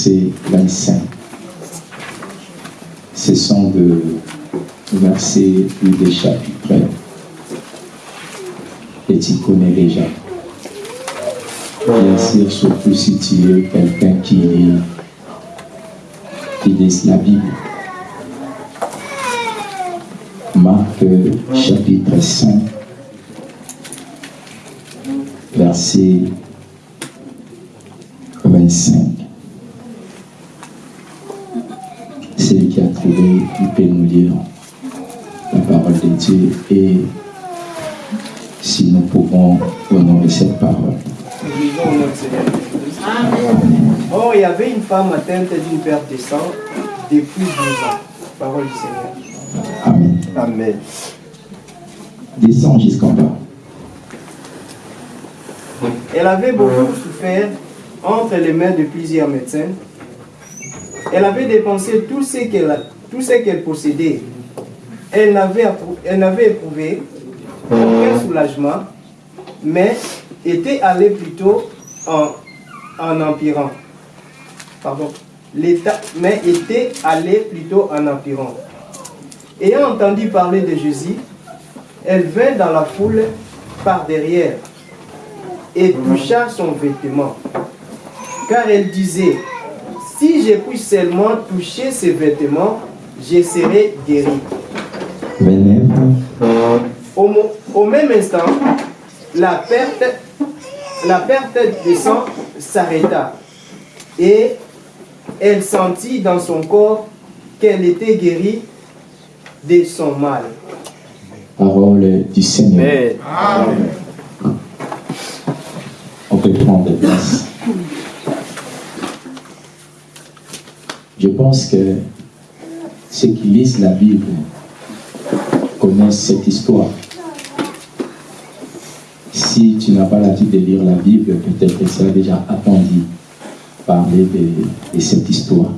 au verset 25. Ce sont de versets plus des chapitres et tu connais déjà. Bien sûr, surtout si tu es quelqu'un qui qui la Bible. Marc chapitre 5, verset 25. Celui qui a trouvé, il peut nous lire la parole de Dieu et si nous pouvons honorer cette parole. Vivons notre Seigneur Jésus-Christ. Or, il y avait une femme atteinte d'une perte de sang depuis 12 ans. Parole du Seigneur. Amen. Amen. Descends jusqu'en bas. Elle avait beaucoup souffert entre les mains de plusieurs médecins. Elle avait dépensé tout ce qu'elle possédait. Elle n'avait éprouvé aucun soulagement, mais était allée plutôt en, empirant. Pardon. Mais était allée plutôt en empirant. Ayant entendu parler de Jésus, elle vint dans la foule par derrière et toucha son vêtement. Car elle disait, si je puis seulement toucher ses vêtements, je serai guéri. Au, même instant, la perte, la perte de sang s'arrêta et elle sentit dans son corps qu'elle était guérie de son mal. Parole du Seigneur. On peut prendre place. Je pense que ceux qui lisent la Bible connaissent cette histoire. Si tu n'as pas l'habitude de lire la Bible, peut-être que tu as déjà entendu parler de, de cette histoire.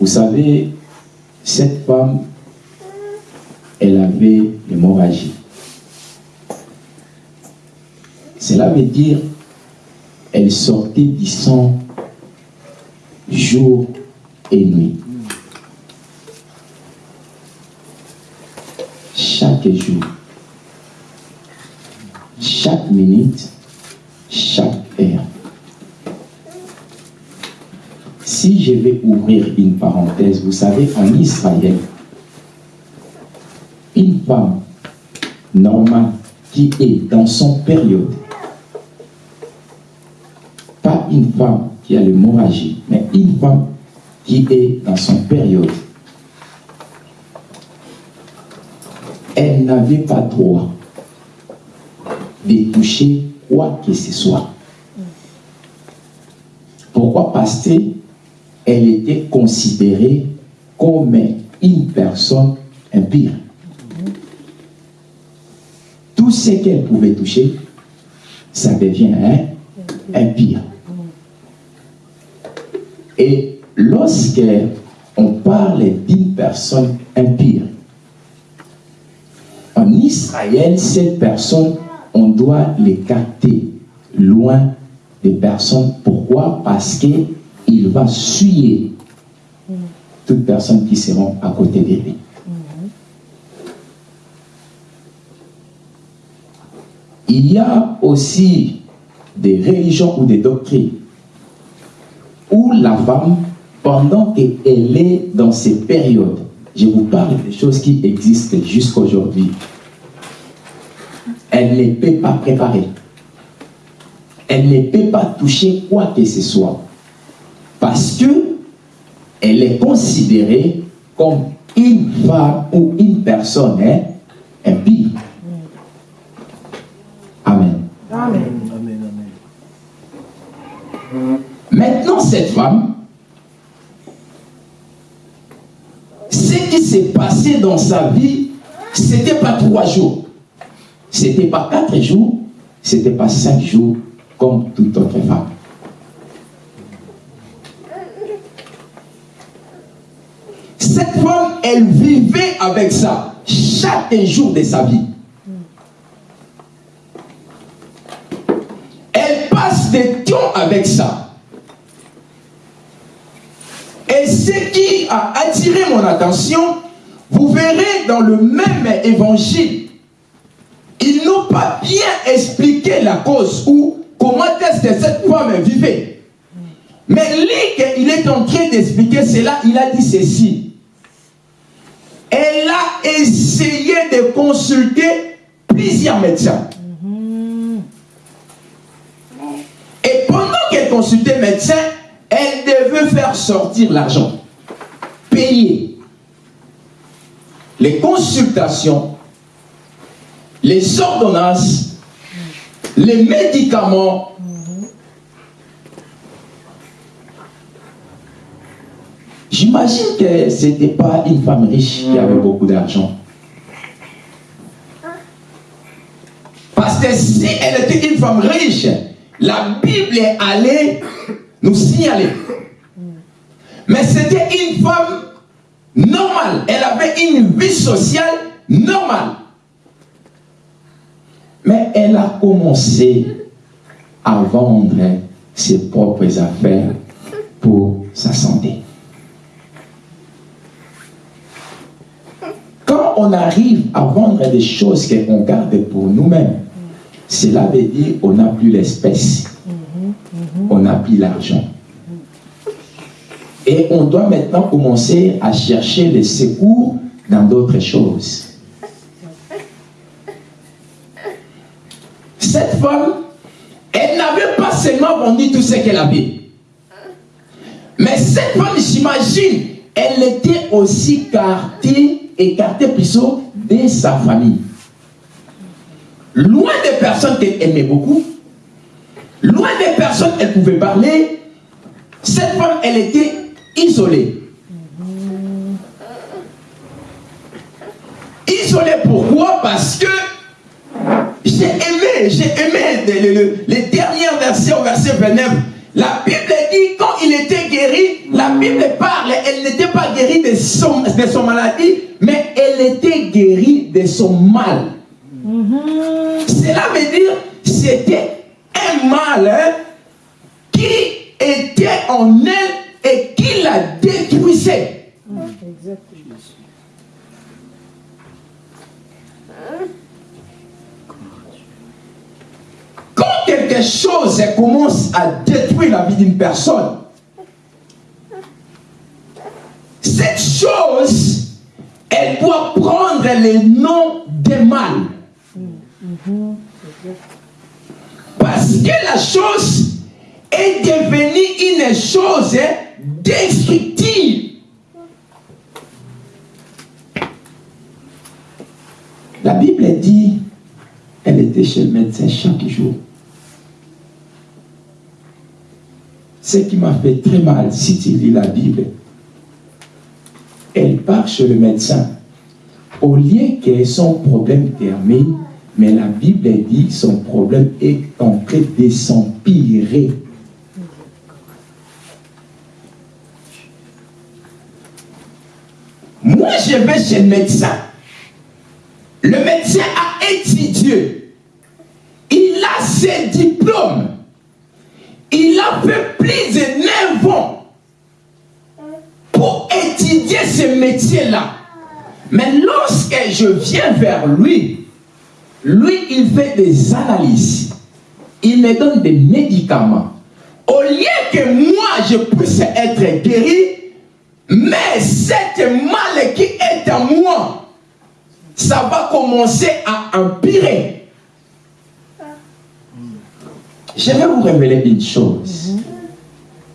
Vous savez, cette femme, elle avait l'hémorragie. Cela veut dire elle sortait du sang jour et nuit. Chaque jour, chaque minute, chaque heure. Si je vais ouvrir une parenthèse, vous savez, en Israël, une femme normale qui est dans son période, pas une femme qui a l'hémorragie, mais une femme qui est dans son période, elle n'avait pas droit de toucher quoi que ce soit. Pourquoi? Parce qu'elle était considérée comme une personne impure. Tout ce qu'elle pouvait toucher, ça devient hein, impire. Et lorsque on parle d'une personne impire, en Israël, cette personne, on doit l'écarter loin des personnes. Pourquoi? Parce qu'il va suyer toute personne qui seront à côté de lui. Il y a aussi des religions ou des doctrines où la femme, pendant qu'elle est dans ces périodes, je vous parle des choses qui existent jusqu'à aujourd'hui, elle ne peut pas préparer. Elle ne peut pas toucher quoi que ce soit. Parce que elle est considérée comme une femme ou une personne hein, impie. Cette femme, ce qui s'est passé dans sa vie, ce n'était pas trois jours, ce n'était pas quatre jours, ce n'était pas cinq jours comme toute autre femme. Cette femme, elle vivait avec ça chaque jour de sa vie. Elle passe des temps avec ça. Et ce qui a attiré mon attention, vous verrez dans le même évangile, ils n'ont pas bien expliqué la cause ou comment est-ce que cette femme vivait. Mais lui, il est en train d'expliquer cela, il a dit ceci. Elle a essayé de consulter plusieurs médecins. Et pendant qu'elle consultait médecin, elle devait faire sortir l'argent, payer les consultations, les ordonnances, les médicaments. J'imagine que ce n'était pas une femme riche qui avait beaucoup d'argent. Parce que si elle était une femme riche, la Bible est allée nous signaler. Mais c'était une femme normale. Elle avait une vie sociale normale. Mais elle a commencé à vendre ses propres affaires pour sa santé. Quand on arrive à vendre des choses qu'on garde pour nous-mêmes, cela veut dire qu'on n'a plus l'espèce, on n'a plus l'argent. Et on doit maintenant commencer à chercher les secours dans d'autres choses. Cette femme, elle n'avait pas seulement vendu tout ce qu'elle avait. Mais cette femme, j'imagine, elle était aussi écartée, écartée plutôt de sa famille. Loin des personnes qu'elle aimait beaucoup, loin des personnes qu'elle pouvait parler, cette femme, elle était isolée. Isolée pourquoi? Parce que j'ai aimé, j'ai aimé les, derniers versets au verset 29. La Bible dit quand il était guéri, la Bible parle, elle n'était pas guérie de son, de son maladie, mais elle était guérie de son mal. Cela veut dire c'était mal hein, qui était en elle et qui la détruisait. Quand quelque chose commence à détruire la vie d'une personne, cette chose, elle doit prendre le nom de mal. Parce que la chose est devenue une chose destructive. La Bible dit, elle était chez le médecin chaque jour. Ce qui m'a fait très mal, si tu lis la Bible, elle part chez le médecin. Au lieu que son problème termine, mais la Bible dit son problème est en train de s'empirer. Moi, je vais chez le médecin. Le médecin a étudié. Il a ses diplômes. Il a fait plus de 9 ans pour étudier ce métier-là. Mais lorsque je viens vers lui, lui, il fait des analyses. Il me donne des médicaments. au lieu que moi je puisse être guéri, mais cette mal qui est en moi, ça va commencer à empirer. Je vais vous révéler une chose.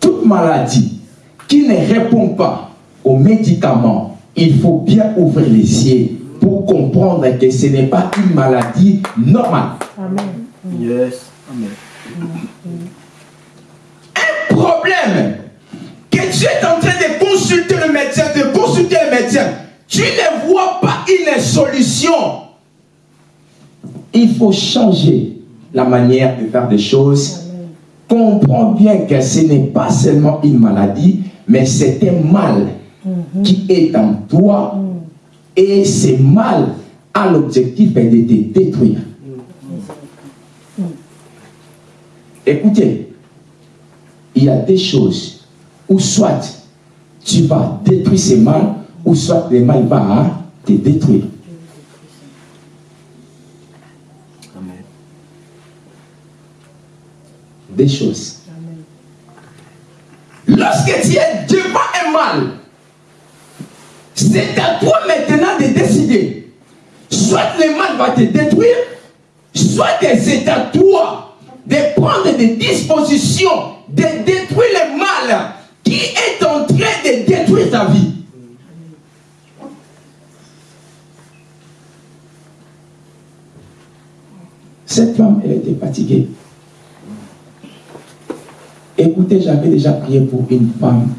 Toute maladie qui ne répond pas aux médicaments, il faut bien ouvrir les yeux pour comprendre que ce n'est pas une maladie normale. Amen. Yes. Amen. Un problème que tu es en train de consulter le médecin, de consulter le médecin, tu ne vois pas une solution. Il faut changer la manière de faire des choses. Comprends bien que ce n'est pas seulement une maladie, mais c'est un mal mhm. qui est en toi. Mhm. Et ce mal a l'objectif de te détruire. Écoutez, il y a des choses où soit tu vas détruire ce mal, ou soit le mal va te détruire. Des choses. Lorsque tu es devant un mal, c'est à toi maintenant de décider. Soit le mal va te détruire, soit c'est à toi de prendre des dispositions, de détruire le mal qui est en train de détruire ta vie. Cette femme, elle était fatiguée. Écoutez, j'avais déjà prié pour une femme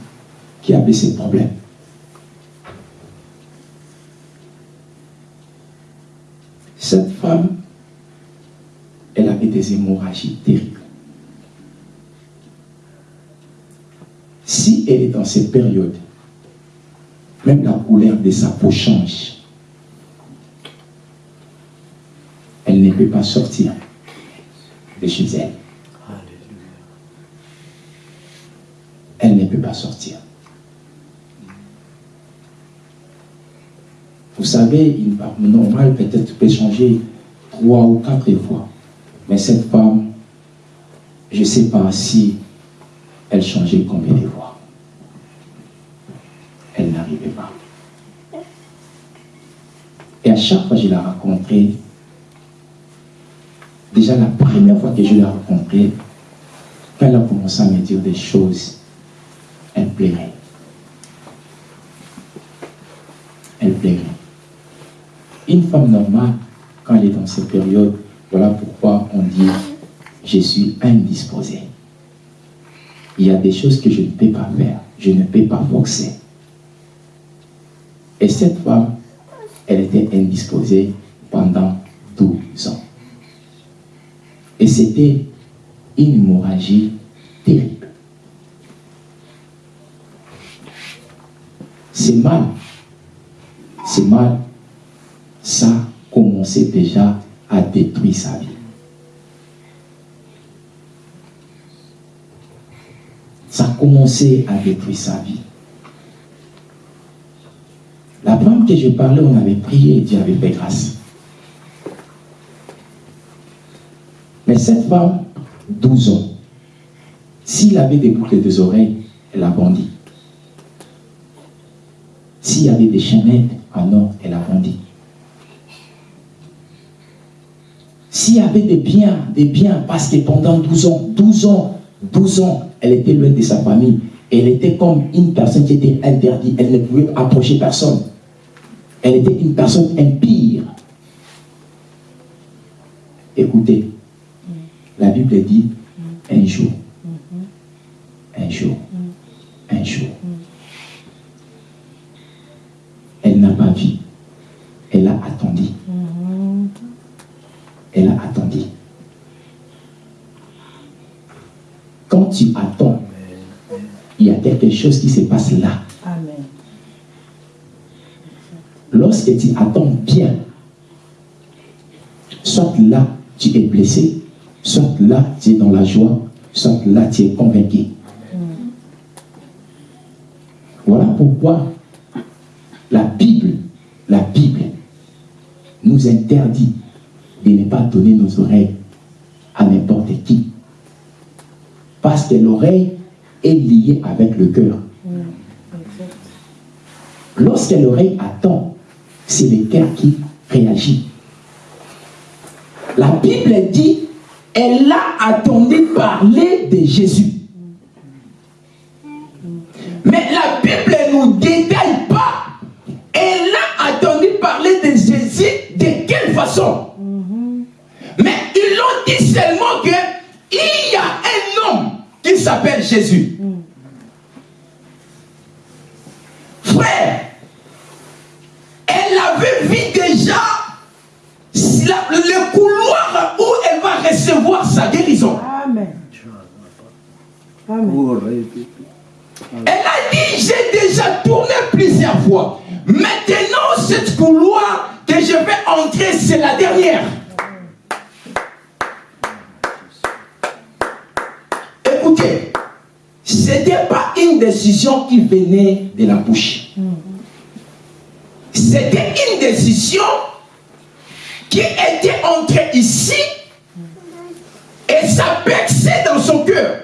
qui avait ces problèmes. Cette femme, elle avait des hémorragies terribles. Si elle est dans cette période, même la couleur de sa peau change. Elle ne peut pas sortir de chez elle. Elle ne peut pas sortir. Vous savez, une femme normale peut-être peut changer trois ou quatre fois. Mais cette femme, je ne sais pas si elle changeait combien de fois. Elle n'arrivait pas. Et à chaque fois que je l'ai rencontrée, déjà la première fois que je l'ai rencontrée, quand elle a commencé à me dire des choses, elle plairait. Elle plairait. Une femme normale, quand elle est dans cette période, voilà pourquoi on dit je suis indisposé. Il y a des choses que je ne peux pas faire, je ne peux pas forcer. Et cette femme, elle était indisposée pendant 12 ans. Et c'était une hémorragie terrible. C'est mal. C'est mal. Ça commençait déjà à détruire sa vie. Ça a commencé à détruire sa vie. La femme que je parlais, on avait prié et Dieu avait fait grâce. Mais cette femme, 12 ans, s'il avait des boucles des oreilles, elle a bondi. S'il y avait des chaînettes en or, elle a bondi. S'il y avait des biens, des biens, parce que pendant 12 ans, 12 ans, 12 ans, elle était loin de sa famille. Elle était comme une personne qui était interdite. Elle ne pouvait approcher personne. Elle était une personne impire. Écoutez, la Bible dit un jour, un jour, un jour. Elle n'a pas vu. Elle a attendu. Elle a attendu. Quand tu attends, il y qui se passe là. Lorsque tu attends bien, soit là, tu es blessé, soit là, tu es dans la joie, soit là, tu es convaincu. Voilà pourquoi la Bible, la Bible nous interdit de ne pas donner nos oreilles à n'importe qui. Parce que l'oreille est liée avec le cœur. Lorsque l'oreille attend, c'est le cœur qui réagit. La Bible dit, elle a attendu parler de Jésus. Mais la Bible ne nous détaille pas. Elle a attendu parler de Jésus de quelle façon? Mais ils l'ont dit seulement que il y a un homme qui s'appelle Jésus. Frère, elle avait vu déjà le couloir où elle va recevoir sa guérison. Amen. Elle a dit, j'ai déjà tourné plusieurs fois. Maintenant, cette couloir que je vais entrer, c'est la dernière. Écoutez, ce n'était pas une décision qui venait de la bouche. C'était une décision qui était entrée ici ça perçait dans son cœur.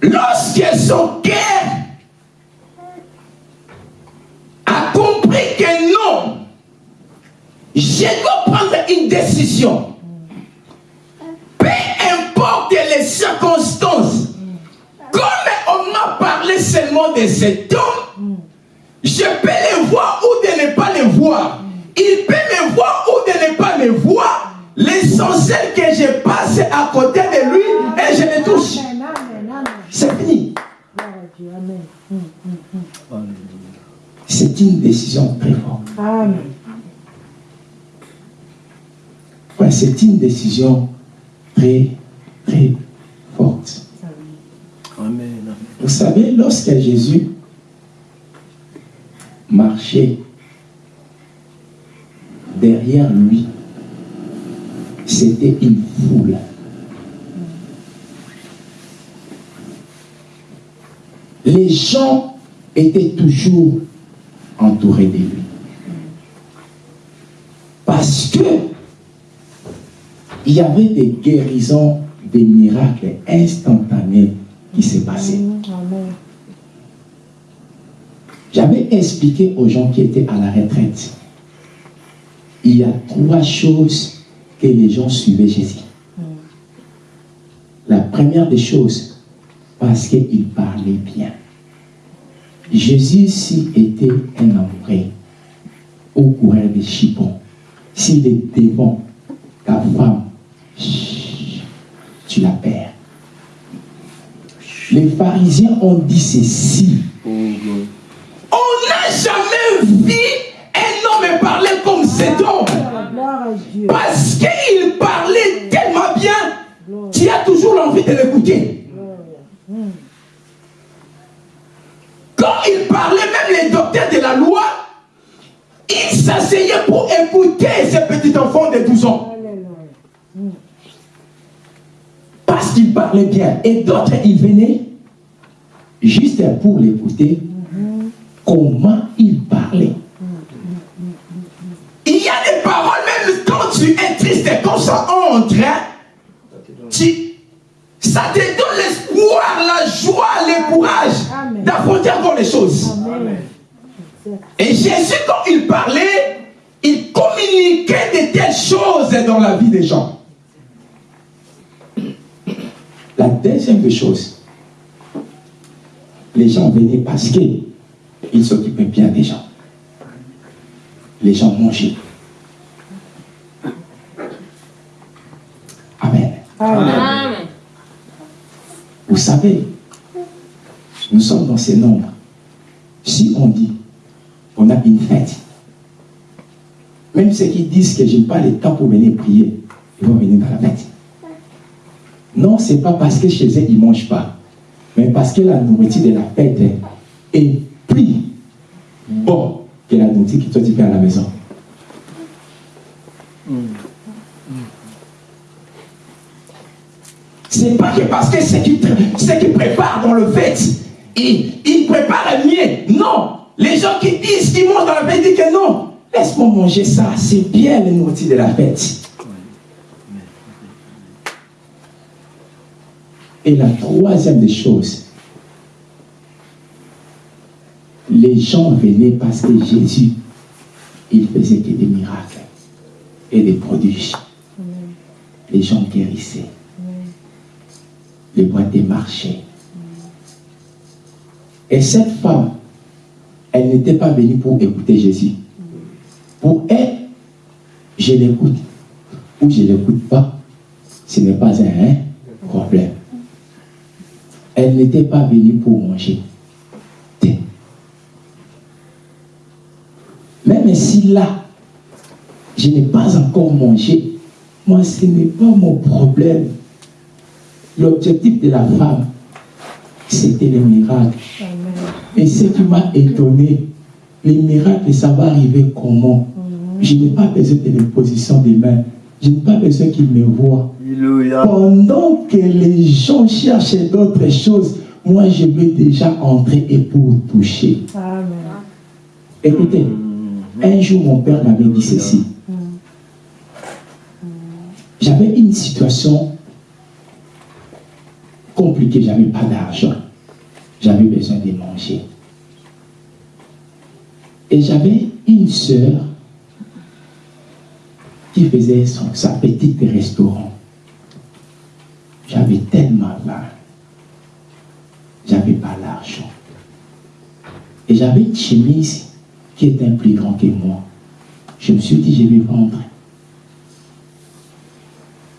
Lorsque son cœur a compris que non, je dois prendre une décision. Peu importe les circonstances, comme on m'a parlé seulement de cet homme, je peux le voir ou de ne pas le voir. Il peut me voir ou de ne pas me voir. L'essentiel que je passe à côté de lui et je le touche. C'est fini. C'est une décision très forte. c'est une décision très, très forte. Vous savez, lorsque Jésus marchait derrière lui, c'était une foule. les gens étaient toujours entourés de lui. Parce que il y avait des guérisons, des miracles instantanés qui s'est passé. J'avais expliqué aux gens qui étaient à la retraite. Il y a trois choses que les gens suivaient Jésus. La première des choses, parce qu'il parlait bien. Jésus, s'il était un amoureux au courant des chipons, s'il est devant ta femme, tu la perds. Les pharisiens ont dit ceci. On n'a jamais vu un homme parler comme cet homme. Parce qu'il parlait tellement bien, tu as toujours l'envie de l'écouter. Quand il parlait, même les docteurs de la loi, ils s'asseyaient pour écouter ces petits enfants de 12 ans. Parce qu'il parlait bien. Et d'autres, ils venaient juste pour l'écouter comment il parlait. Il y a des paroles, même quand tu es triste, quand ça entre, tu, ça te donne l'espoir, la joie, le courage d'affronter encore les choses. Et Jésus, quand il parlait, il communiquait de telles choses dans la vie des gens. La deuxième chose, les gens venaient parce qu'ils s'occupaient bien des gens. Les gens mangeaient. Amen. Amen. Vous savez, nous sommes dans ces nombres. Si on dit, on a une fête, même ceux qui disent que je n'ai pas le temps pour venir prier, ils vont venir dans la fête. Non, ce n'est pas parce que chez eux, ils ne mangent pas, mais parce que la nourriture de la fête est bon que la nourriture que toi tu fais à la maison. C'est pas que parce que ce qui, qui prépare dans le fait, il, il prépare mieux. Non. Les gens qui disent qu'ils mangent dans la fête disent que non. Laisse-moi manger ça, c'est bien le nourriture de la fête. Et la troisième des choses, les gens venaient parce que Jésus, il faisait que des miracles et des prodiges. Les gens guérissaient. Les boîtes marchaient. Et cette femme, elle n'était pas venue pour écouter Jésus. Pour elle, je l'écoute ou je ne l'écoute pas, ce n'est pas un problème. Elle n'était pas venue pour manger. Même si là, je n'ai pas encore mangé, moi, ce n'est pas mon problème. L'objectif de la femme, c'était le miracle. Et ce qui m'a étonné, les miracles, ça va arriver comment? Je n'ai pas besoin de l'imposition des mains. Je n'ai pas besoin qu'ils me voient. Pendant que les gens cherchent d'autres choses, moi je vais déjà entrer et pour toucher. Écoutez, un jour mon père m'avait dit ceci. J'avais une situation compliquée, j'avais pas d'argent. J'avais besoin de manger. Et j'avais une sœur qui faisait son, sa petite restaurant. J'avais tellement faim. J'avais pas l'argent. Et j'avais une chemise qui était un plus grand que moi. Je me suis dit, je vais vendre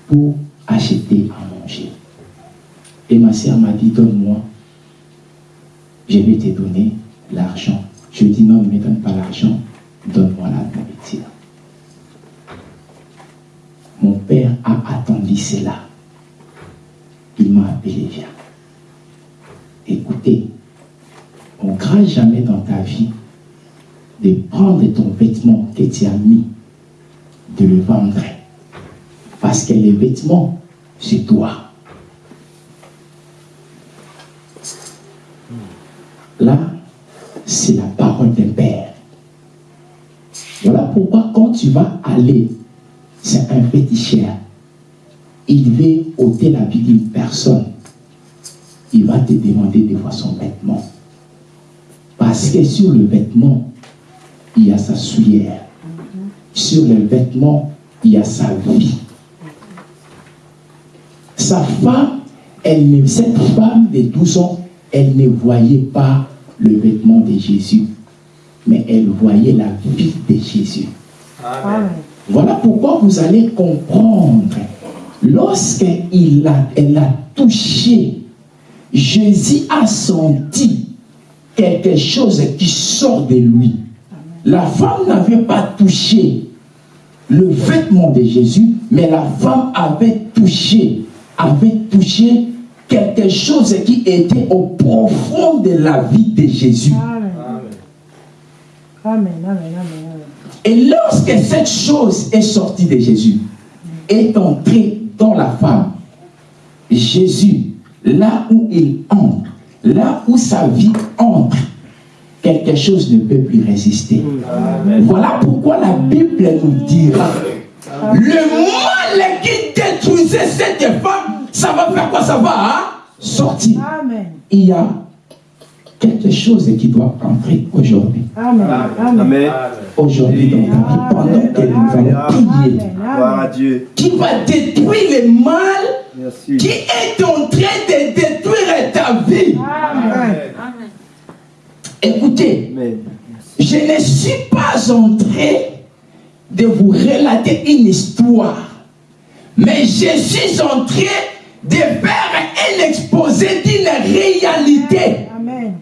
pour acheter à manger. Et ma sœur m'a dit, donne-moi. Je vais te donner l'argent. Je dis, non, ne me donne pas l'argent, donne-moi la nourriture. Mon père a attendu cela. Il m'a appelé, viens. Écoutez, on ne craint jamais dans ta vie de prendre ton vêtement que tu as mis, de le vendre. Parce que les vêtements, c'est toi. Là, c'est la parole d'un père. Voilà pourquoi quand tu vas aller, c'est un féticheur, il veut ôter la vie d'une personne, il va te demander des fois son vêtement. Parce que sur le vêtement, il y a sa souillère. Sur le vêtement, il y a sa vie. Sa femme, elle, cette femme de 12 ans, elle ne voyait pas le vêtement de Jésus, mais elle voyait la vie de Jésus. Voilà pourquoi vous allez comprendre, lorsqu'elle a, elle a touché, Jésus a senti quelque chose qui sort de lui. La femme n'avait pas touché le vêtement de Jésus, mais la femme avait touché, avait touché quelque chose qui était au profond de la vie de Jésus. Amen. Et lorsque cette chose est sortie de Jésus, est entrée dans la femme, Jésus, là où il entre, là où sa vie entre, quelque chose ne peut plus résister. Voilà pourquoi la Bible nous dira, le mal qui détruisait cette femme ça va faire quoi? Ça va hein? sortir. Il y a quelque chose qui doit entrer aujourd'hui. Amen. Aujourd'hui dans ta vie, pendant que nous allons prier, qui va détruire le mal qui est en train de détruire ta vie. Amen. Écoutez, je ne suis pas en train de vous relater une histoire, mais je suis en train de faire un exposé d'une réalité. Amen.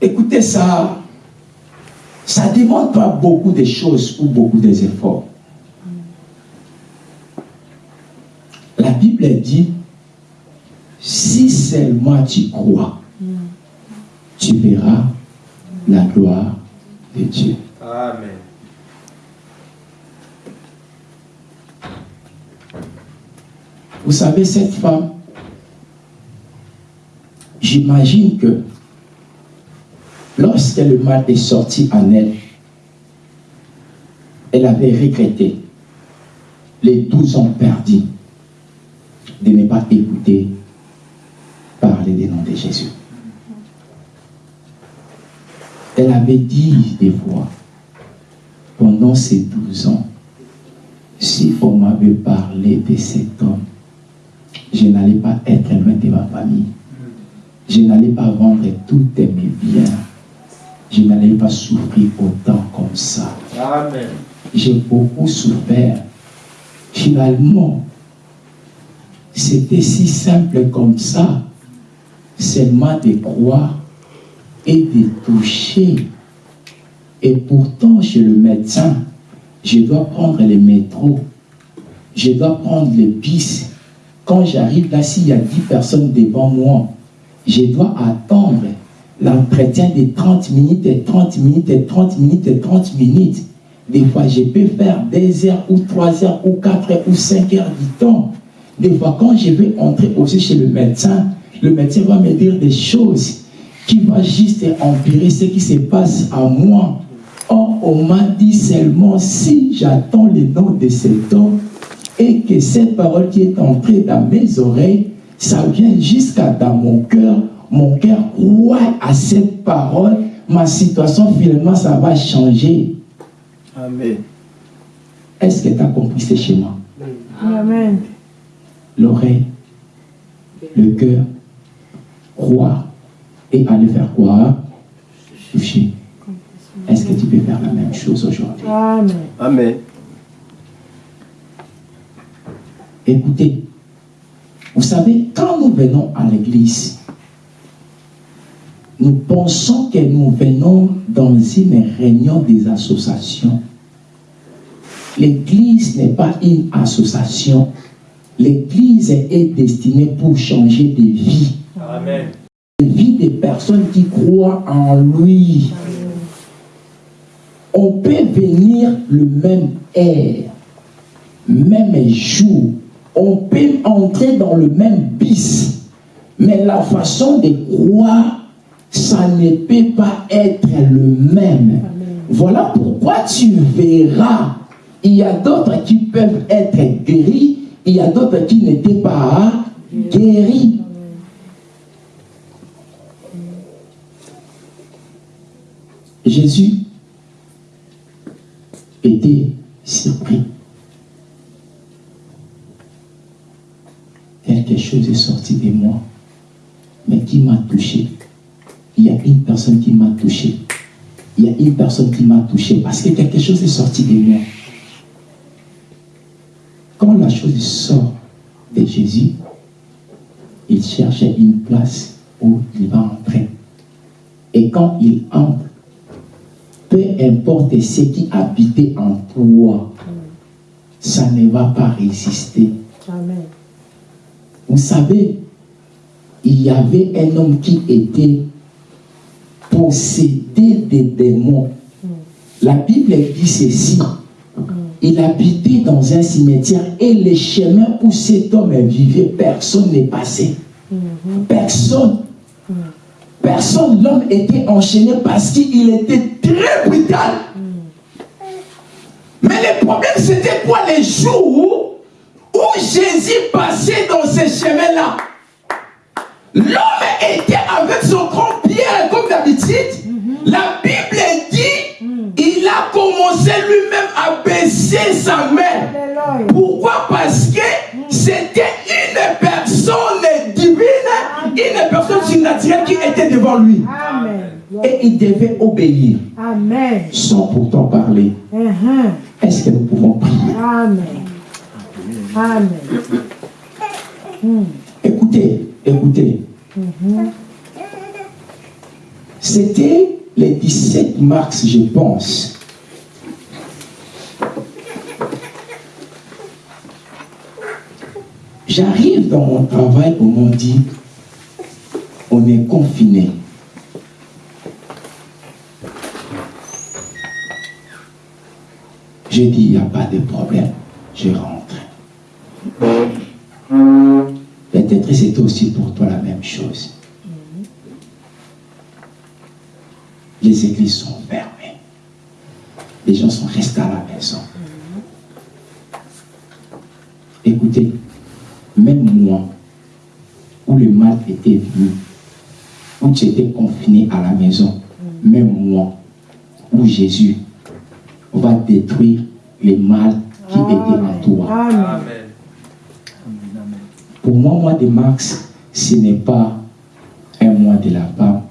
Écoutez ça, ça ne demande pas beaucoup de choses ou beaucoup d'efforts. La Bible dit, si seulement tu crois, tu verras la gloire de Dieu. Amen. Vous savez, cette femme, j'imagine que lorsque le mal est sorti en elle, elle avait regretté les 12 ans perdus de ne pas écouter parler des noms de Jésus. Elle avait dit des fois, pendant ces 12 ans, si on m'avait parlé de cet homme, je n'allais pas être loin de ma famille. Je n'allais pas vendre tous mes biens. Je n'allais pas souffrir autant comme ça. Amen. J'ai beaucoup souffert. Finalement, c'était si simple comme ça, seulement de croire et de toucher. Et pourtant, chez le médecin, je dois prendre les métros, je dois prendre les bus. Quand j'arrive là, s'il y a 10 personnes devant moi, je dois attendre l'entretien de 30 minutes et 30 minutes et 30 minutes et 30 minutes. Des fois, je peux faire 2 heures ou 3 heures ou 4 heures ou 5 heures du temps. Des fois, quand je vais entrer aussi chez le médecin, le médecin va me dire des choses qui vont juste empirer ce qui se passe à moi. Or, on m'a dit seulement si j'attends le nom de cet homme et que cette parole qui est entrée dans mes oreilles, ça vient jusqu'à dans mon cœur, mon cœur croit à cette parole, ma situation finalement ça va changer. Amen. Est-ce que tu as compris ce schéma? Amen. L'oreille, le cœur, croire et aller faire quoi? Toucher. Est-ce que tu peux faire la même chose aujourd'hui? Amen. Amen. Écoutez, vous savez, quand nous venons à l'église, nous pensons que nous venons dans une réunion des associations. L'église n'est pas une association. L'église est destinée pour changer des vies. Amen. Des vies des personnes qui croient en lui. On peut venir le même air, même jour. On peut entrer dans le même bis. Mais la façon de croire, ça ne peut pas être le même. Voilà pourquoi tu verras, il y a d'autres qui peuvent être guéris, il y a d'autres qui n'étaient pas guéris. Jésus était surpris. Quelque chose est sorti de moi, mais qui m'a touché. Il y a une personne qui m'a touché. Il y a une personne qui m'a touché parce que quelque chose est sorti de moi. Quand la chose sort de Jésus, il cherchait une place où il va entrer. Et quand il entre, peu importe ce qui habitait en toi, ça ne va pas résister. Amen. Vous savez, il y avait un homme qui était possédé des démons. La Bible dit ceci. Il habitait dans un cimetière et les chemins où cet homme vivait, personne n'est passé. Personne. Personne. L'homme était enchaîné parce qu'il était très brutal. Mais le problème, c'était quoi les jours où Jésus passait dans ces chemins-là? L'homme était avec son grand comme d'habitude. La Bible dit, il a commencé lui-même à baisser sa main. Alléluia. Pourquoi? Parce que c'était une personne divine, une personne surnaturelle qui était devant lui. Amen. Et il devait obéir Amen. sans pourtant parler. Mhm. Est-ce que nous pouvons prier Amen. Amen. Écoutez, écoutez. C'était le 17 mars, je pense. J'arrive dans mon travail, on m'a dit, on est confiné. J'ai dit, il n'y a pas de problème. Je rentre. Peut-être c'était aussi pour toi la même chose. Les églises sont fermées. Les gens sont restés à la maison. Écoutez, même moi, où le mal était venu, où tu étais confiné à la maison, même moi, où Jésus va détruire les mal qui étaient en toi. Amen. Pour moi, mois de mars, ce n'est pas un mois de la femme.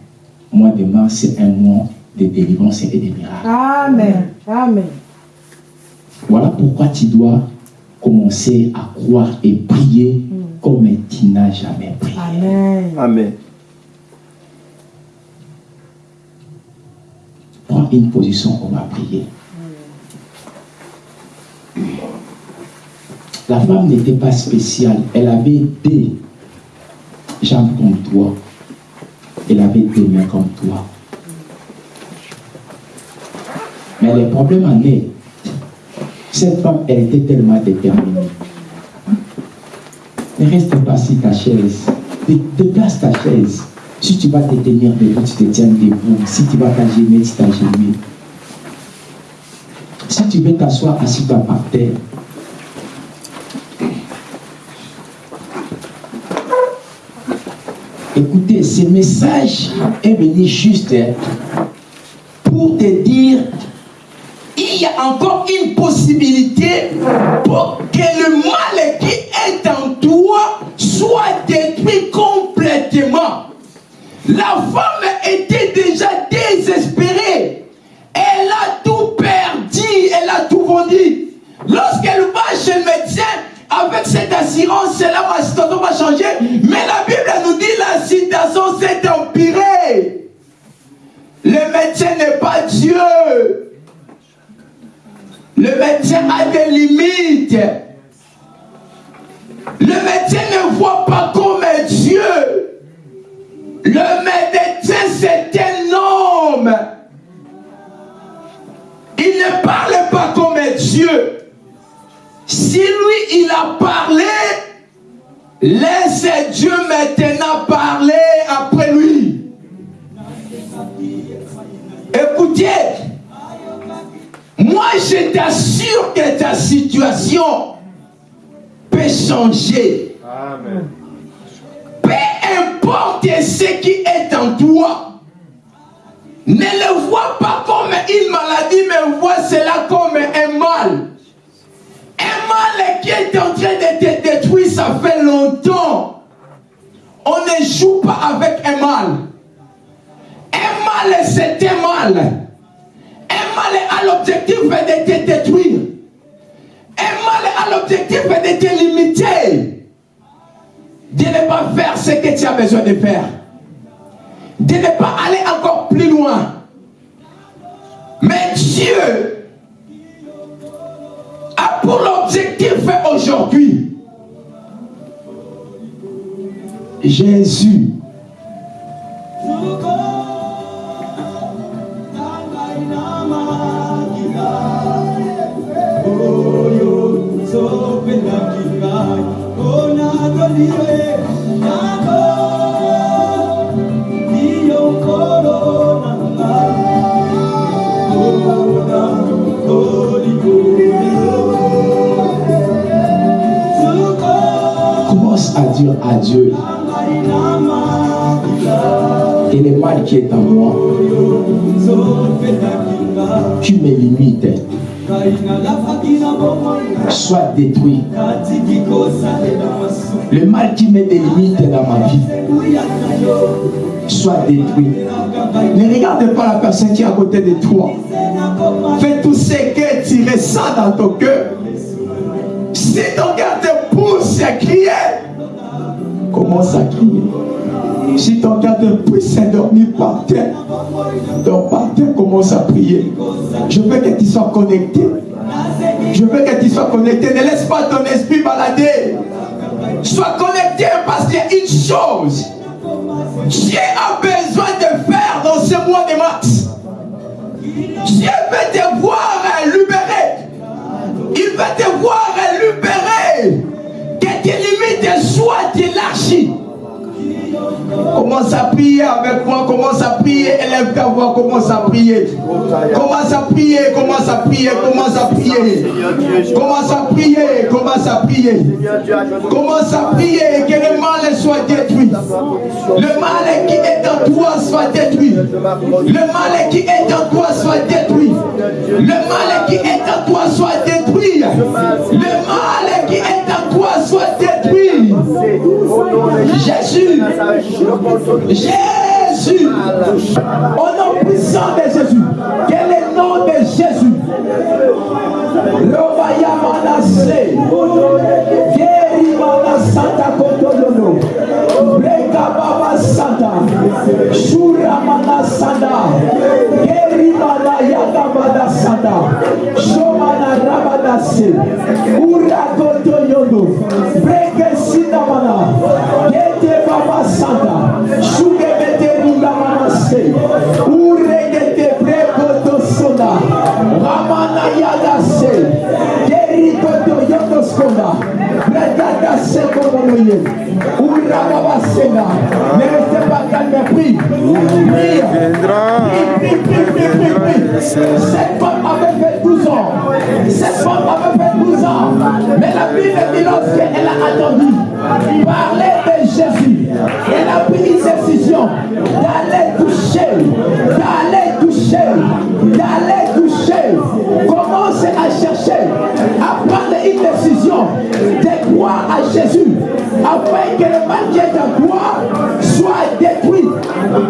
Mois de mars, c'est un mois de délivrance et de miracles. Amen. Amen. Voilà pourquoi tu dois commencer à croire et prier comme tu n'as jamais prié. Amen. Amen. Prends une position, on va prier. La femme n'était pas spéciale. Elle avait des jambes comme toi. Elle avait des mains comme toi. Mais le problème en est, cette femme, elle était tellement déterminée. Ne reste pas sur ta chaise. Dé- Déplace ta chaise. Si tu vas te tenir debout, tu te tiens debout. Si tu vas t'agenouiller, tu t'agenouilles. Si tu veux t'asseoir, assis-toi par terre. Ce message est venu juste pour te dire il y a encore une possibilité pour que le mal qui est en toi soit détruit complètement. La femme était déjà désespérée. Elle a tout perdu, elle a tout vendu. Lorsqu'elle va chez le médecin, avec cette assurance, là, ma situation va changer. Mais la Bible nous dit la situation s'est empirée. Le médecin n'est pas Dieu. Le médecin a des limites. Le médecin ne voit pas comme Dieu. Le médecin, c'est un homme. Il ne parle pas comme Dieu. Il a parlé, laisse Dieu maintenant parler après lui. Écoutez, moi je t'assure que ta situation peut changer. Amen. Peu importe ce qui est en toi, ne le vois pas comme une maladie, mais vois cela comme un mal. Qui est en train de te détruire, ça fait longtemps. On ne joue pas avec un mal. Un mal, c'est un mal. Un mal a l'objectif de te détruire. Un mal a l'objectif de te limiter de ne pas faire ce que tu as besoin de faire. De ne pas aller encore plus loin. Mais Dieu pour l'objectif aujourd'hui. Jésus. Dire à Dieu et le mal qui est en moi, tu me limites, soit détruit. Le mal qui me délimite dans ma vie, soit détruit. Ne regarde pas la personne qui est à côté de toi. Fais tout ce que tu ressens dans ton cœur. Si ton cœur te pousse à crier, commence à crier. Si ton te pousse à dormir par terre, dors par terre, commence à prier? Je veux que tu sois connecté. Je veux que tu sois connecté. Ne laisse pas ton esprit balader. Sois connecté parce qu'il y a une chose. Dieu a besoin de faire dans ce mois de mars. Dieu veut te voir libéré. Il veut te voir libéré. Que tes soient élargies. Commence à prier avec moi, commence à prier, élève ta voix, commence à prier. Commence à prier, commence à prier, commence à prier. Commence à prier, commence à prier. Commence à prier que le mal soit détruit. Le mal qui est en toi soit détruit. Le mal qui est en toi soit détruit. Le mal qui est en toi soit détruit. Le mal qui est en toi soit détruit. Jésus. Jésus. Au nom puissant de Jésus. Quel est le nom de Jésus Robaya Manase. Vieri Mana Santa Kotoyono. Breka Baba Santa. Shura Mana Santa. Geri Mana Yaga Bada Santa. Rabadassi, Uradotoyondo, Brequesidabana, Gete Babasada, Shugebeterunda Manassei, Ne restez pas calme, prie. Prie. Cette femme avait fait 12 ans. Cette femme avait fait 12 ans. Mais la Bible dit lorsqu'elle a attendu parler de Jésus, elle a pris une décision d'aller toucher, d'aller toucher, d'aller Jésus, afin que le mal qui est en toi soit détruit,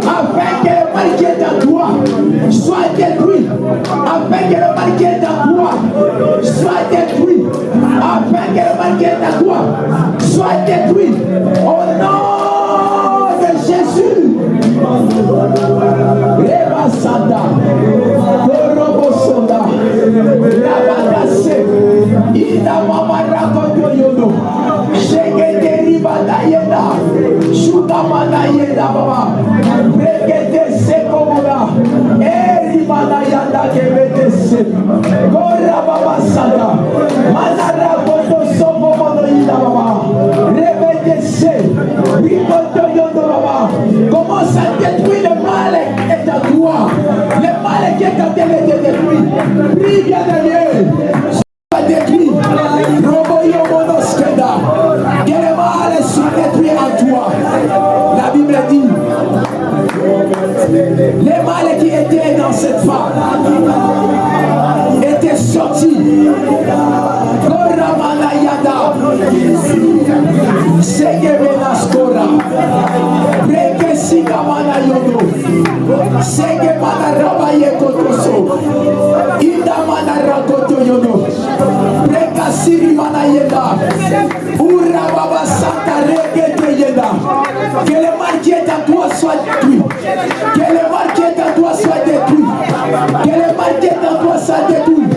afin que le mal qui est en toi soit détruit, afin que le mal qui est en toi soit détruit, afin que le mal qui est en toi soit détruit. Au nom de Jésus. Reba Santa, Korobo Sonda, ramana yeda baba. Rekete sekobola erimana yanda kebete se kora baba sada manara koto sokobono yida baba. Rebete se. Bikoto yondo baba. Commence à détruire le mal et ta gloire le mal qui est à te détruire prie bien de Dieu cette femme étaient sortis. Koramana Yada. Segemena Skora. Breke Sigamana Yodo. Segemana Rabaye Kotoso. Idamana Rakoto Yodo. Breka Sirimana Yeda. Ura Baba Santa Regete Yeda. Que le mal qui est en toi soit détruit. Que détruit.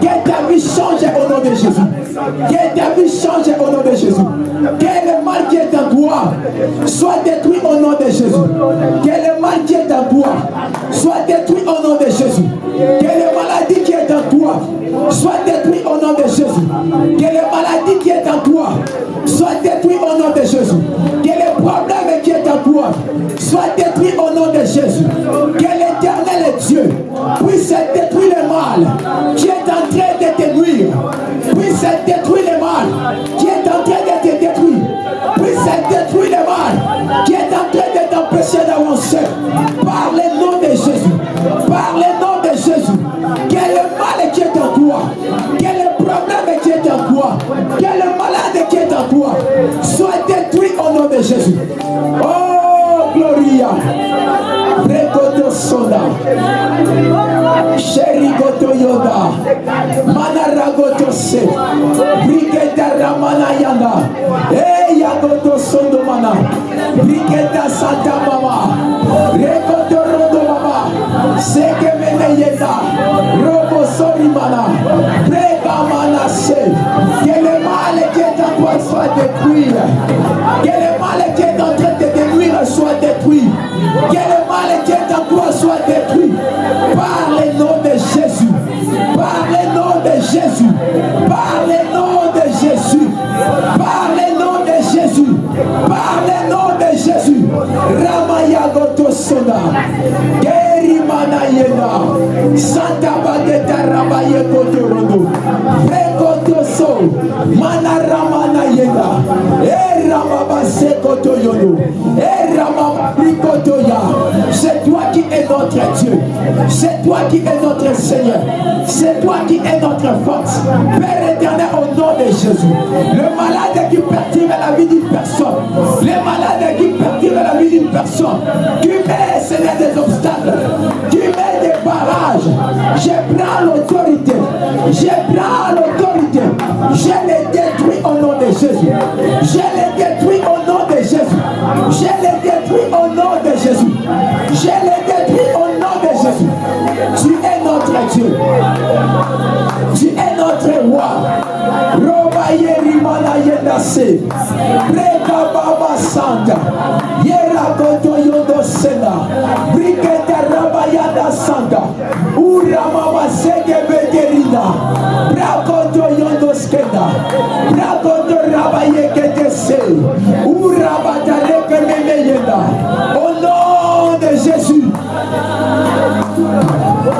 Que ta vie change au nom de Jésus. Que ta vie change au nom de Jésus. Que le mal qui est en toi soit détruit au nom de Jésus. Que le mal qui est en toi soit détruit au nom de Jésus. Que le maladie qui est en toi soit détruit au nom de Jésus. Que le maladie qui est en toi soit détruit au nom de Jésus. Yoda. Manaragoto Se. Brigeta Ramana Yanda. Eh, Yagoto Sondo Mana. Brigeta Santa Mama. Rekoto Rodo Mama. Seke Mene Yeda. Robo Sori Mana. Brega. Que le mal qui est en toi soit détruit. Que le mal qui est en train de détruire soit détruit. Santa bageta rabaye kotorondo prekotoso mana ramana yenda e ramaba sekoto e prikotoya c'est toi qui es notre Dieu. C'est toi qui es notre Seigneur. C'est toi qui es notre force. Père éternel au nom de Jésus. Le malade qui perturbe la vie d'une personne. Les malades qui perturbent la vie d'une personne. Tu mets Seigneur des obstacles. Tu mets des je prends l'autorité. Je prends l'autorité. Je les détruis au nom de Jésus. Je les détruis au nom de Jésus. Je les détruis au nom de Jésus. Je les détruis au nom de Jésus. Tu es notre Dieu. Tu es notre roi. Roba yerimana yendase Breka baba santa Yera koto sena. Brikete raba yanda santa Ura mama sege beterina Brakoto yondo skenda. Brakoto raba yekete se. Ura batareke meme yenda. Au nom de Jésus.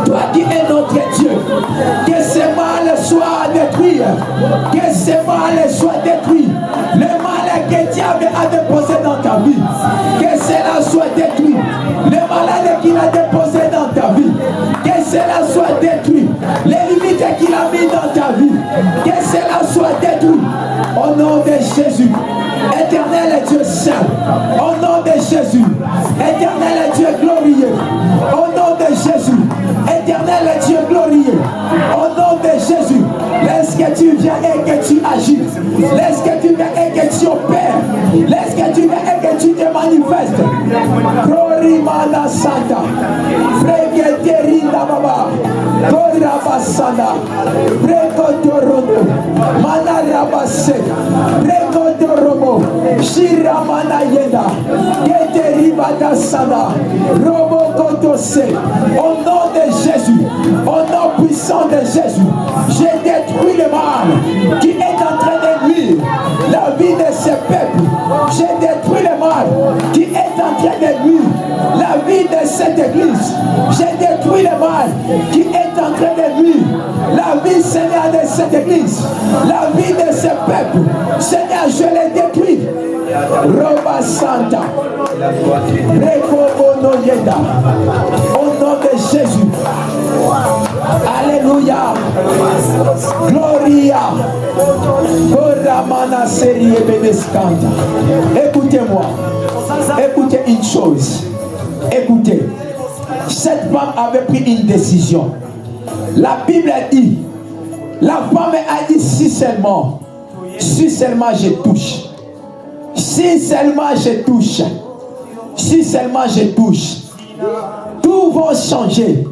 Toi qui es notre Dieu, que ce mal soit détruit, que ce mal soit détruit. Que diable a déposé dans ta vie, que cela soit détruit. Le malade qu'il a déposé dans ta vie, que cela soit détruit. Les limites qu'il a mis dans ta vie, que cela soit détruit. Au nom de Jésus, éternel Dieu saint, au nom de Jésus, éternel Dieu glorieux, au nom de Jésus, éternel Dieu glorieux, au nom de Jésus, laisse que tu viens et que tu agis, laisse que tu viens et que tu opères, laisse que tu viens et que tu te manifestes. Glorimana Santa, Fregeterinda Baba, Gorabasana, Prekotorono, Manarabase, Prekotoromo, Shiramana Yenda, Geteribada Sana, Robo Kotose, au nom de Jésus, au nom puissant de Jésus, j'ai détruit le mal qui est en train de nuire la vie de ce peuple. J'ai détruit le mal qui est en train de nuire la vie de cette église. J'ai détruit le mal qui est en train de nuire la vie, Seigneur, de cette église, la vie de ce peuple. Seigneur, je l'ai détruit. Roba Santa, au nom de Jésus. Alléluia. Gloria. Koramana Serie Beneskanta. Écoutez-moi. Écoutez une chose. Écoutez. Cette femme avait pris une décision. La Bible a dit, la femme a dit si seulement, si seulement je touche, si seulement je touche, si seulement je touche, tout va changer.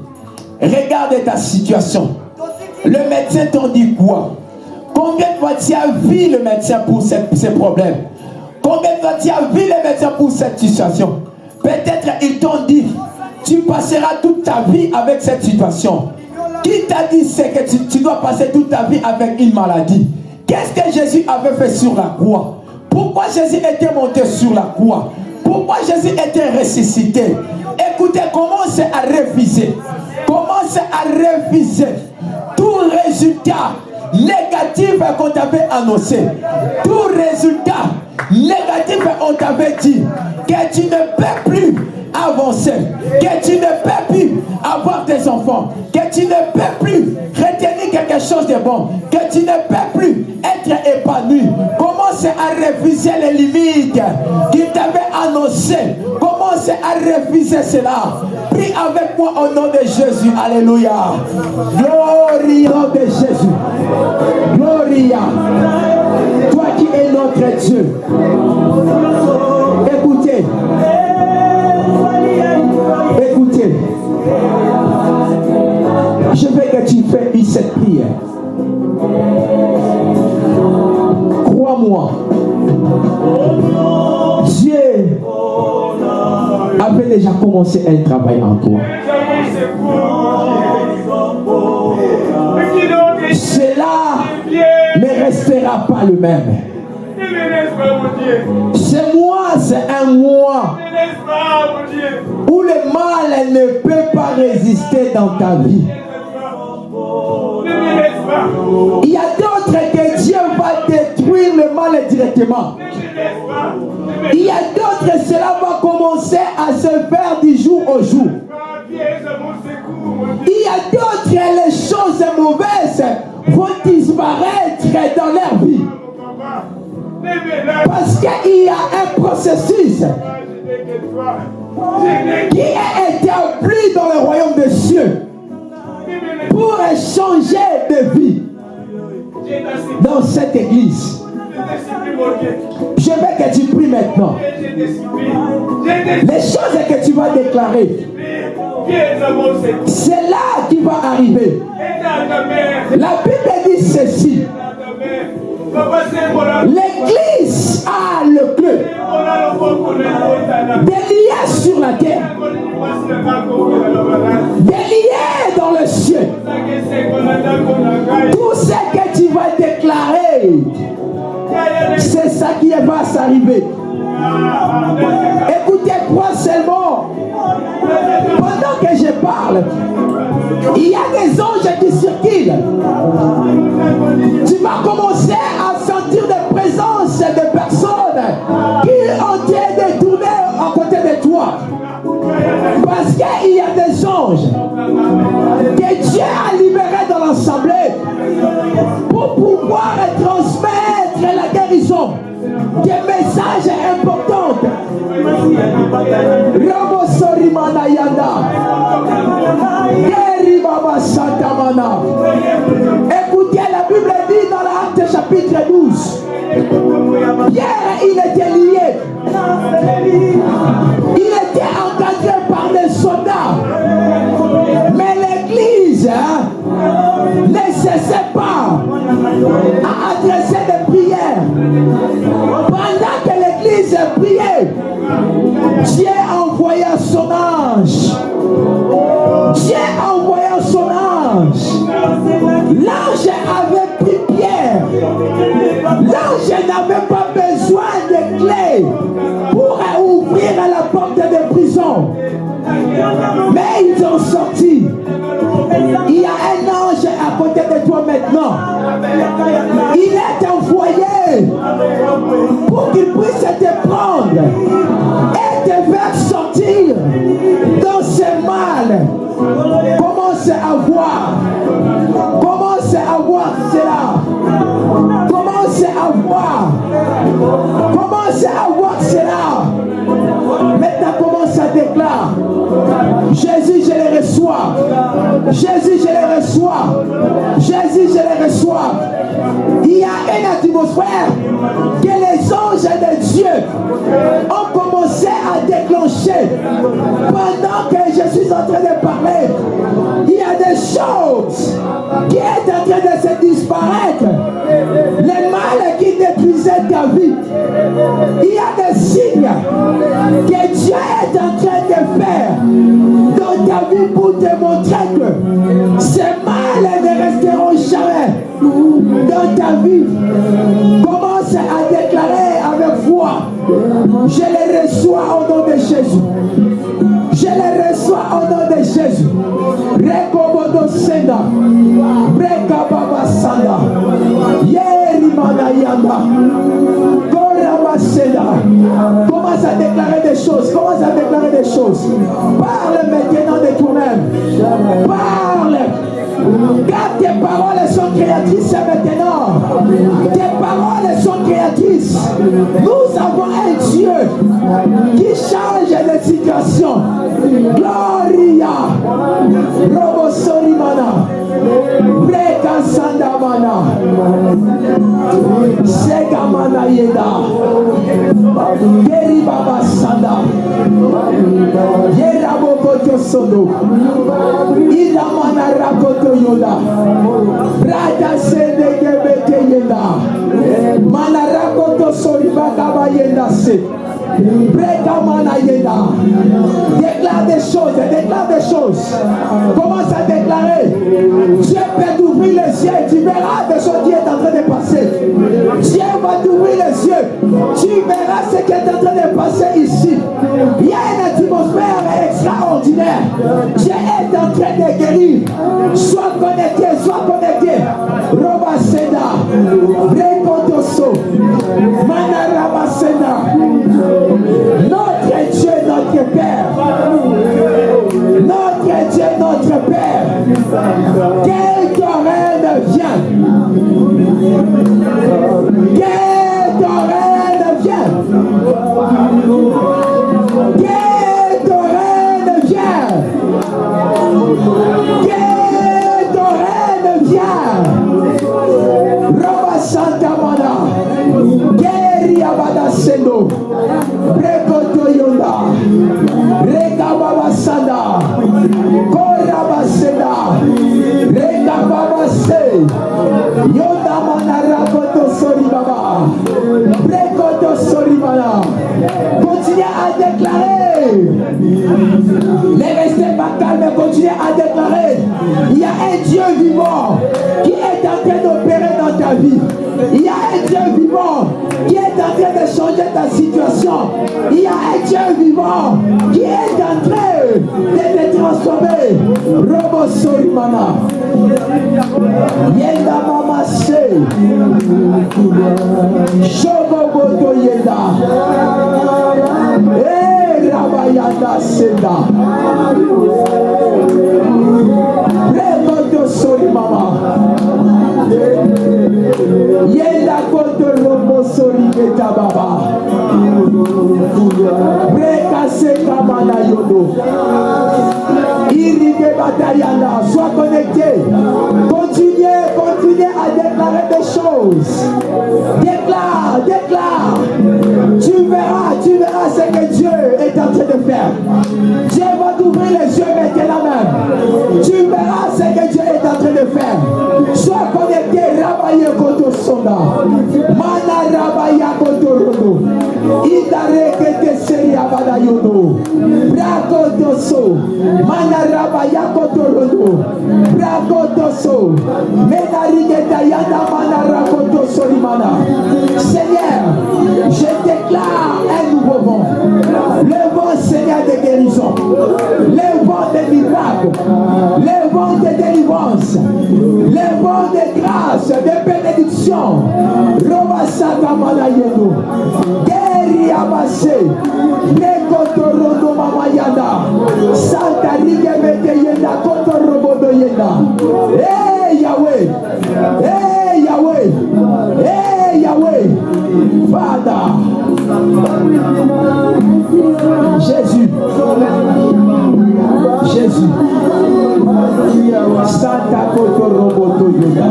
Regarde ta situation. Le médecin t'en dit quoi? Combien de fois tu as vu le médecin pour ces, problèmes? Combien de fois tu as vu le médecin pour cette situation? Peut-être ils t'ont dit, tu passeras toute ta vie avec cette situation. Qui t'a dit c'est que tu, tu dois passer toute ta vie avec une maladie? Qu'est-ce que Jésus avait fait sur la croix? Pourquoi Jésus était monté sur la croix? Pourquoi Jésus était ressuscité? Écoutez, commencez à réviser. À réviser tout résultat négatif qu'on t'avait annoncé. Tout résultat négatif qu'on t'avait dit que tu ne peux plus avancer, que tu ne peux plus avoir des enfants, que tu ne peux plus retenir quelque chose de bon, que tu ne peux plus être épanoui. Commence à réviser les limites qu'il t'avait annoncées. Commence à réviser cela. Prie avec moi au nom de Jésus. Alléluia. Gloria de Jésus. Gloria. Toi qui es notre Dieu. Dieu avait déjà commencé un travail en toi. Cela ne restera pas le même. Ce mois, c'est un mois où le mal ne peut pas résister dans ta vie. Il y a d'autres le mal directement. Il y a d'autres, cela va commencer à se faire du jour au jour. Il y a d'autres, les choses mauvaises vont disparaître dans leur vie. Parce qu'il y a un processus qui a été dans le royaume des cieux pour changer de vie dans cette église. Je veux que tu pries maintenant. Les choses que tu vas déclarer, c'est là qui va arriver. La Bible dit ceci. L'église a le clé des liens sur la terre, des liens dans le ciel. Tout ce que tu vas déclarer, c'est ça qui va s'arriver. Écoutez-moi seulement. Pendant que je parle, il y a des anges qui circulent. Tu vas commencer à sentir des présences de personnes qui ont été tourner à côté de toi. Parce qu'il y a des anges que Dieu a libérés dans l'assemblée pour pouvoir transmettre la guérison des messages importants. Écoutez, la Bible dit dans l'acte chapitre 12. Pierre, il était lié. Il était encadré par des soldats. Mais l'église hein, ne cessait pas à adresser des prières. Pendant que l'église priait, Dieu envoya son ange. Dieu envoya son ange. L'ange avait pris Pierre. L'ange n'avait pas besoin de clés pour ouvrir la porte de prison. Mais ils ont sorti. Il y a Il est envoyé pour qu'il puisse te prendre et te faire sortir dans ce mal. Commence à voir. Commence à voir cela. Commence à voir. Commence à voir cela. Maintenant, commence à déclarer. Jésus, je les. Jésus, je les reçois. Jésus, je les reçois. Il y a une atmosphère que les anges de Dieu ont commencé à déclencher. Pendant que je suis en train de parler, il y a des choses qui est en train de se disparaître. Les mal qui détruisaient ta vie. Il y a des signes que Dieu est en train de faire pour te montrer que ces mal ne resteront jamais dans ta vie. Commence à déclarer avec foi. Je les reçois au nom de Jésus. Je les reçois au nom de Jésus. Rekobodo Senda. Breka Baba Sanda. Yeri. Commence à déclarer des choses. Commence à déclarer des choses. Paroles sont créatrices maintenant. Tes paroles sont créatrices. Nous avons un Dieu qui change les situations. Gloria. Robo Sorimana. Breka Sandamana. Segamana Yeda. Geri Baba Sanda. Yera Bokoto Sodo. Idamana Rakoto Yoda. Rada Sede Gebete Yeda. Mana Rakoto Soribaka Bayenda Se. Déclare des choses, déclare des choses. Commence à déclarer. Dieu peut t'ouvrir les yeux tu verras des choses qui est en train de passer. Dieu va t'ouvrir les yeux. Tu verras ce qui est en train de passer ici. Il y a une atmosphère extraordinaire. Dieu est en train de guérir. Sois connecté, sois connecté. Roba Seda, Seda. Notre Dieu, notre Père. Notre Dieu, notre Père. Que ton règne vienne. Déclarer. Ne restez pas calme, continuez à déclarer. Il y a un Dieu vivant qui est en train d'opérer dans ta vie. Il y a un Dieu vivant qui est en train de changer ta situation. Il y a un Dieu vivant qui est en train de te transformer. Robo Sorimana. Yenda Mama Se. Shogo Boto Yenda. Rabayanda Seda. Remoto Sorimama. Yenda Koto Robo Sorimeta Baba. Yodo. Irige Batayanda, sois connecté. Continuez, continuez à déclarer des choses. Déclare, déclare. Tu verras, tu verras ce que Dieu est en train de faire. Dieu va t'ouvrir les yeux maintenant même. Tu verras ce que Dieu est en train de faire. Sois connecté, Rabaye Koto Sonda. Mana Rabaya Koto Rodo. Idare Kete Seri Abada Yodo. Brakoto So. Mana Rabaya Koto Seigneur, je déclare un nouveau vent. Le vent, Seigneur, de guérison. Le vent de miracles. Le vent de délivrance. Le vent de grâce, de bénédiction. Abase. Yanda. Santa Rigue Mete Yenda Koto Robodo Yenda. Hey Yahweh. Hey Yahweh. Hey Yahweh. Father. Jésus. Jésus. Santa Koto Robodo Yenda.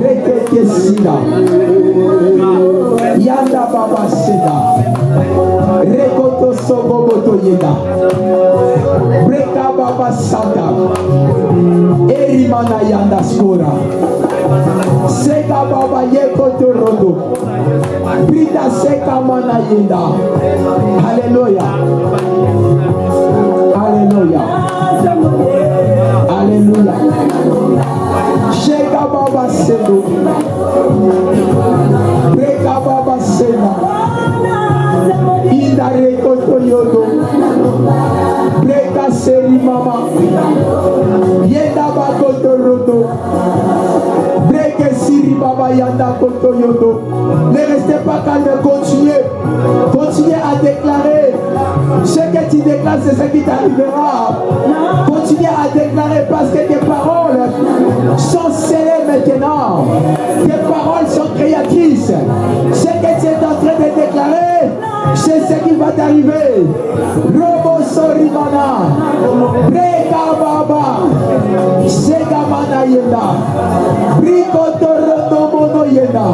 Rekete Sida. yanda baba seda. Rekoto sogo boto yeda breka baba sata. Erima na yanda skora. Seka baba yekoto rondo. Brida seka mana yenda. Haleluya haleluya haleluya sheka baba sedo. Yenda Bakoto. Breke Siri Baba Yanda. Ne restez pas calme, continuez. Continuez à déclarer. Ce que tu déclares, c'est ce qui t'arrivera. Continuez à déclarer parce que tes paroles sont scellées maintenant. Tes paroles sont créatrices. Ce que tu es en train de déclarer, c'est ce qui va t'arriver. Robo Sorimana. Breka Baba. Segamana Yenda. Brikoto Rodo Mono Yenda.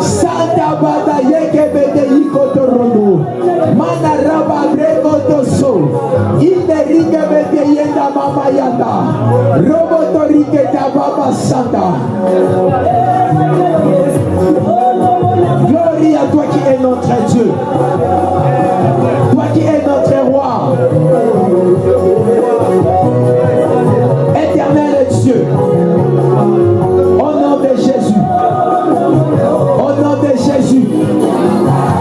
Santa Bada Yekebede Ikoto Rodo. Mana Raba Brekoto So. Inde Rikebede Yenda Mama Yanda. Roboto Riketa Baba Santa. toi qui es notre Dieu. Toi qui es notre roi. Éternel Dieu. Au nom de Jésus. Au nom de Jésus.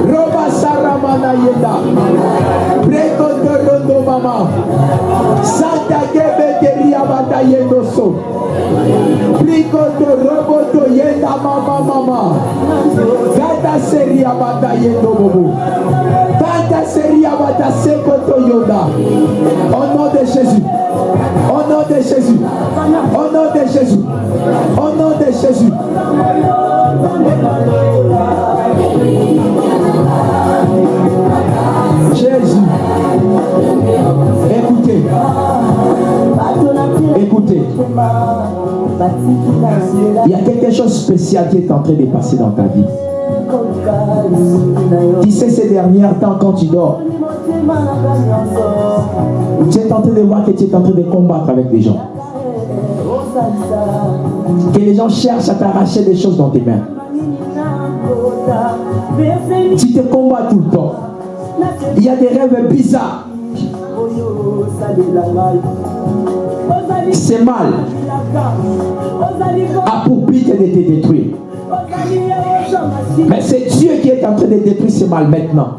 Roba Saramana Yeda. Prekondo Mama. Santa Kebeteriabata Yendoso. Plikoto Roboto Yenda Mama Mama. Gata seria bata yendo bobo. Gata seria bata sekoto yoda. Au nom de Jésus. Au nom de Jésus. Au nom de Jésus. Au nom de Jésus. Jésus. Écoutez. Écoutez. Il y a quelque chose de spécial qui est en train de passer dans ta vie. Tu sais, ces derniers temps, quand tu dors, tu es en train de voir que tu es en train de combattre avec les gens. Que les gens cherchent à t'arracher des choses dans tes mains. Tu te combats tout le temps. Il y a des rêves bizarres. C'est mal. A pour but de te détruire. Mais c'est Dieu qui est en train de détruire ce mal maintenant.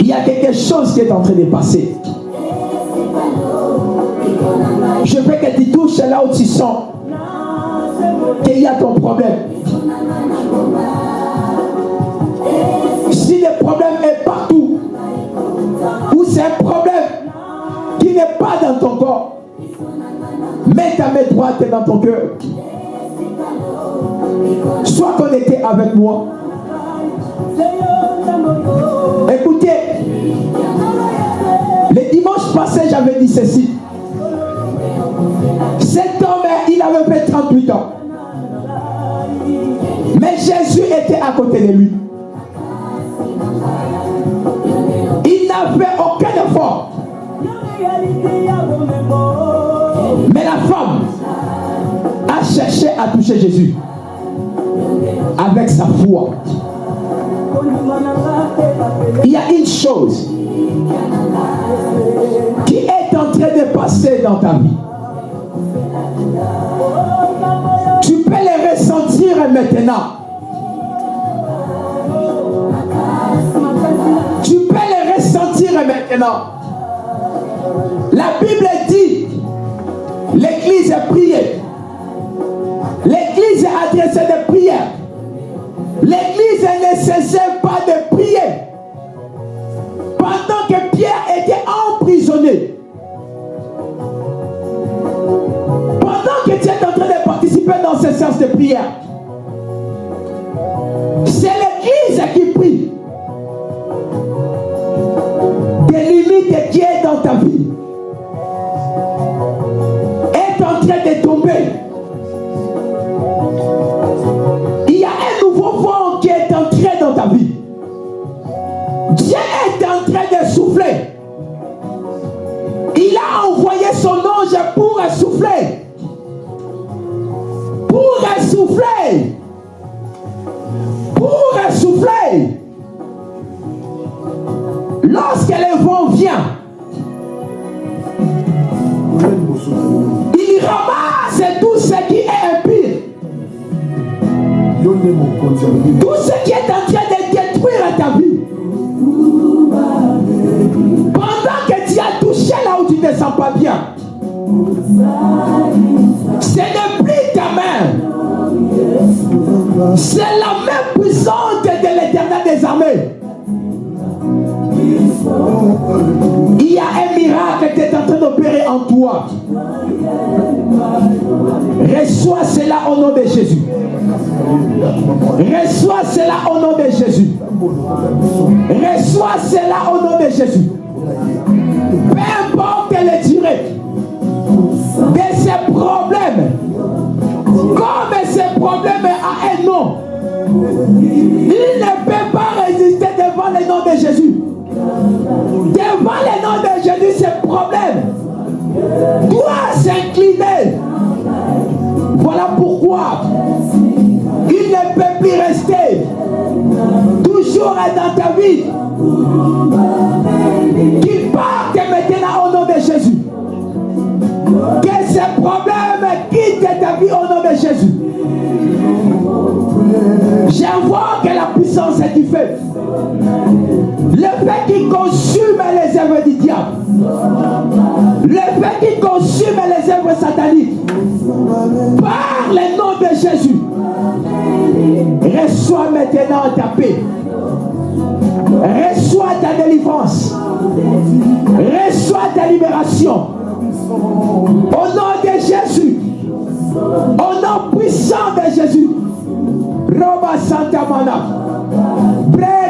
Il y a quelque chose qui est en train de passer. Je veux que tu touches là où tu sens qu'il y a ton problème. Si le problème est partout, ou c'est un problème qui n'est pas dans ton corps, mets ta main droite dans ton cœur. Sois connecté avec moi. Écoutez, le dimanche passé, j'avais dit ceci. Cet homme, il avait fait 38 ans. Mais Jésus était à côté de lui. Il n'a fait aucun effort. Mais la femme a cherché à toucher Jésus avec sa foi. Il y a une chose qui est en train de passer dans ta vie. Tu peux les ressentir maintenant. Tu peux les ressentir maintenant. La Bible dit, l'Église est priée. L'Église a adressé des prières. L'Église ne cessait pas de prier. Pendant que Pierre était emprisonné. Pendant que tu es en train de participer dans ces séances de prière. C'est l'Église qui prie. Des limites qui est dans ta vie train de tomber. Il y a un nouveau vent qui est entré dans ta vie. Dieu est en train de souffler. Il a envoyé son ange pour souffler. Pour souffler. Pour souffler. Lorsque le vent vient, il ramasse tout ce qui est impur. Tout ce qui est en train de détruire ta vie. Pendant que tu as touché là où tu ne sens pas bien. Ce n'est plus ta main. C'est la main puissante de l'éternel des armées. Il y a un miracle qui est en train d'opérer en toi. Reçois cela au nom de Jésus. Reçois cela au nom de Jésus. Reçois cela au nom de Jésus. Peu importe les durée de ces problèmes, comme ces problèmes a un nom, il ne peut pas résister devant le nom de Jésus. Devant le nom de Jésus, ces problèmes doit s'incliner. Voilà pourquoi il ne peut plus rester toujours dans ta vie. Qu'il parte maintenant au nom de Jésus. Que ces problèmes quittent ta vie au nom de Jésus. J'envoie que la puissance est du feu. Le fait qui consume les œuvres du diable Le fait qui consume les œuvres sataniques. Par le nom de Jésus. Reçois maintenant ta paix. Reçois ta délivrance. Reçois ta libération. Au nom de Jésus. Au nom puissant de Jésus. Roba Santa Mana.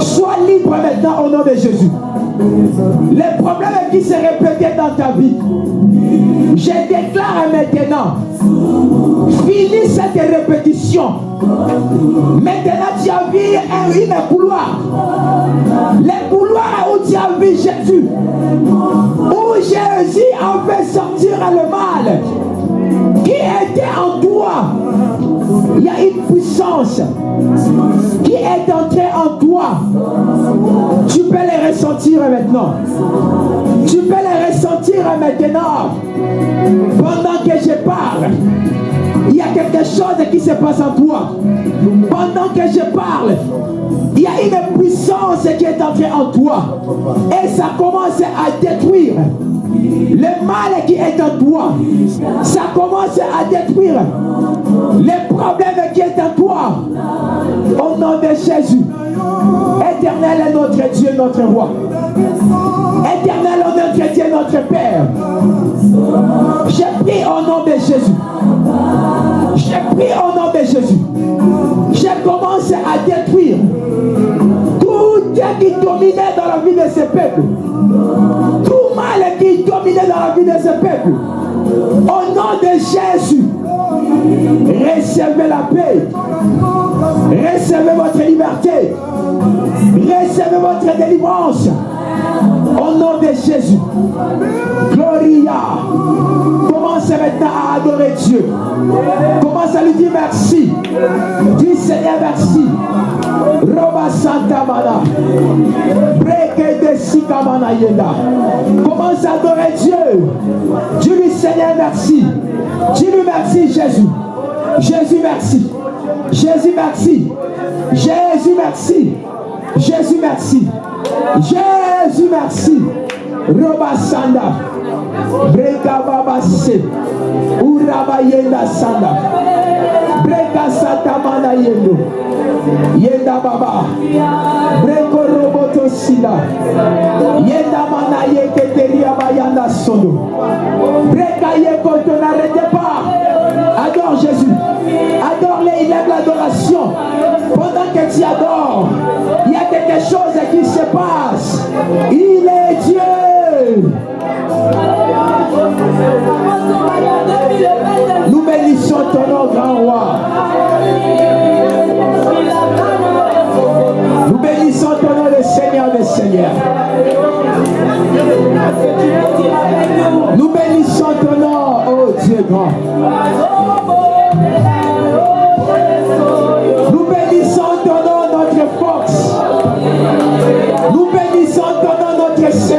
Sois libre maintenant au nom de Jésus. Les problèmes qui se répétaient dans ta vie, je déclare maintenant, finis cette répétition. Maintenant, tu as vu un, une couloir. Les couloirs où tu as vu Jésus. Où Jésus a fait sortir le mal qui était en toi. Il y a une puissance qui est entrée en toi. Tu peux les ressentir maintenant. Tu peux les ressentir maintenant. Pendant que je parle, il y a quelque chose qui se passe en toi. Pendant que je parle, il y a une puissance qui est entrée en toi. Et ça commence à détruire le mal qui est en toi. Ça commence à détruire les problèmes qui est en toi. Au nom de Jésus. Éternel est notre Dieu, notre roi. Éternel notre Dieu, notre Père. Je prie au nom de Jésus. Je prie au nom de Jésus. Je commence à détruire tout ce qui dominait dans la vie de ce peuple. Tout mal qui dominait dans la vie de ce peuple. Au nom de Jésus. Recevez la paix. Recevez votre liberté. Recevez votre délivrance. Au nom de Jésus. Gloria. Commence maintenant à adorer Dieu? Commence à lui dire merci? Dis Seigneur merci. Roba Santa Mana. Commence à adorer Dieu? Dis-lui Seigneur merci. Dis-lui merci Jésus. Jésus merci. Jésus merci. Jésus merci. Jésus merci. Jésus merci. Roba Sanda. Breka Baba Se. Uraba Yenda Sanda. Breka Santa Mana Yendo. Yenda Baba. Breko Roboto Sida. Yenda Mana Yeketeria Bayanda Sondo. Breka Yekoto n'arrêtez pas. Adore Jésus. Adore-le, il aime l'adoration. Pendant que tu adores, il y a quelque chose qui se passe. Il est Dieu. Nous bénissons ton nom, grand roi. Nous bénissons ton nom, le Seigneur des Seigneurs. Nous bénissons ton nom, oh Dieu grand. Ton